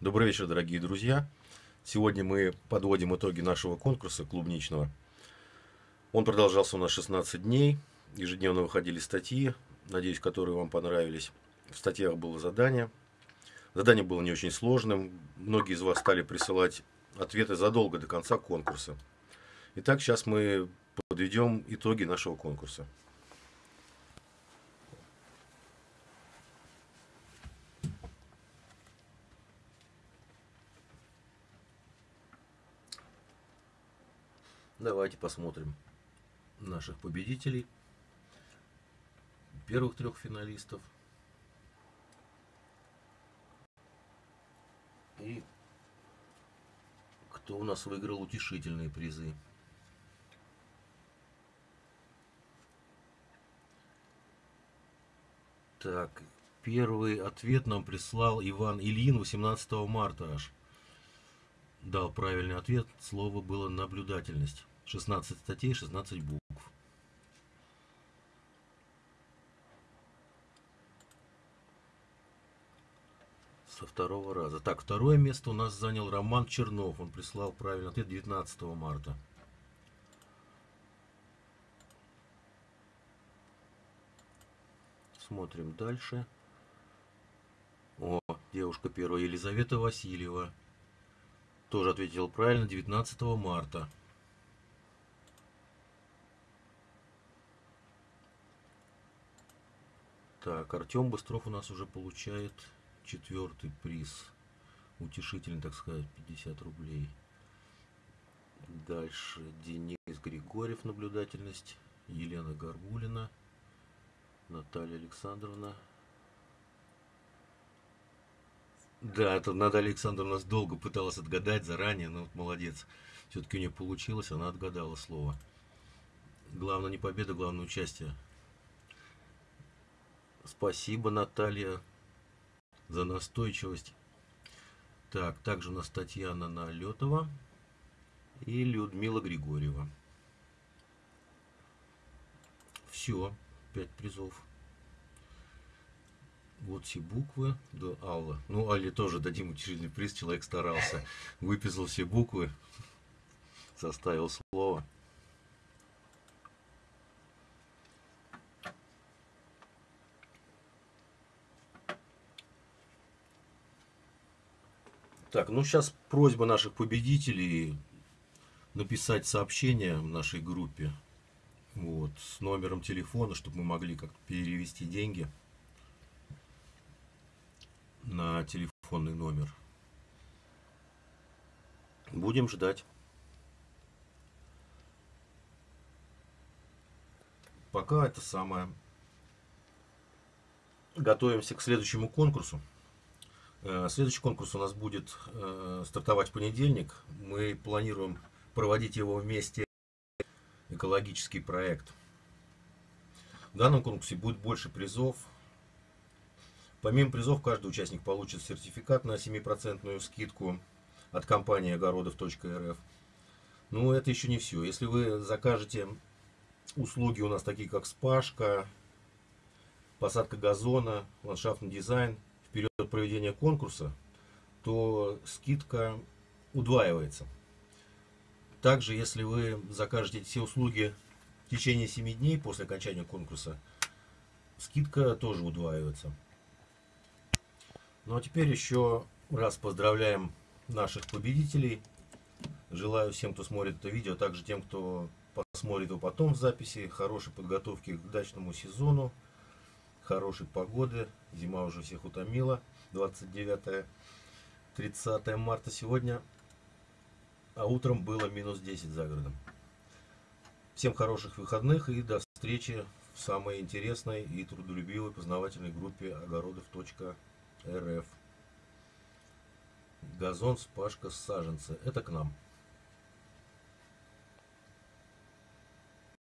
Добрый вечер, дорогие друзья. Сегодня мы подводим итоги нашего конкурса клубничного. Он продолжался у нас 16 дней. Ежедневно выходили статьи, надеюсь, которые вам понравились. В статьях было задание. Задание было не очень сложным. Многие из вас стали присылать ответы задолго до конца конкурса. Итак, сейчас мы подведем итоги нашего конкурса. Давайте посмотрим наших победителей. Первых трех финалистов. И кто у нас выиграл утешительные призы. Так, первый ответ нам прислал Иван Ильин 18 марта аж. Дал правильный ответ, слово было наблюдательность. 16 статей, 16 букв. Со второго раза. Так, второе место у нас занял Роман Чернов. Он прислал правильный ответ 19 марта. Смотрим дальше. О, девушка первая, Елизавета Васильева. Тоже ответил правильно 19 марта. Так, Артем Быстров у нас уже получает четвертый приз. Утешительный, так сказать, 50 рублей. Дальше Денис Григорьев, наблюдательность. Елена Горбулина. Наталья Александровна. Да, это Наталья Александровна нас долго пыталась отгадать заранее, но вот молодец. Все-таки у нее получилось, она отгадала слово. Главное не победа, главное участие. Спасибо, Наталья, за настойчивость. Так, также у нас Татьяна Налетова и Людмила Григорьева. Все, пять призов. Вот все буквы. Да, Алла. Ну, Алле тоже дадим утешительный приз. Человек старался. Выписал все буквы. Составил слово. Так, ну сейчас просьба наших победителей написать сообщение в нашей группе. Вот, с номером телефона, чтобы мы могли как-то перевести деньги на телефонный номер. Будем ждать. Пока это самое. Готовимся к следующему конкурсу. Э, следующий конкурс у нас будет э, стартовать в понедельник. Мы планируем проводить его вместе экологический проект. В данном конкурсе будет больше призов. Помимо призов, каждый участник получит сертификат на 7% скидку от компании огородов.рф. Но это еще не все. Если вы закажете услуги у нас такие, как спашка, посадка газона, ландшафтный дизайн – период проведения конкурса, то скидка удваивается. Также, если вы закажете все услуги в течение 7 дней после окончания конкурса, скидка тоже удваивается. Ну а теперь еще раз поздравляем наших победителей. Желаю всем, кто смотрит это видео, также тем, кто посмотрит его потом в записи, хорошей подготовки к дачному сезону хорошей погоды. Зима уже всех утомила. 29-30 марта сегодня. А утром было минус 10 за городом. Всем хороших выходных и до встречи в самой интересной и трудолюбивой познавательной группе огородов.рф. Газон, спашка, саженцы. Это к нам.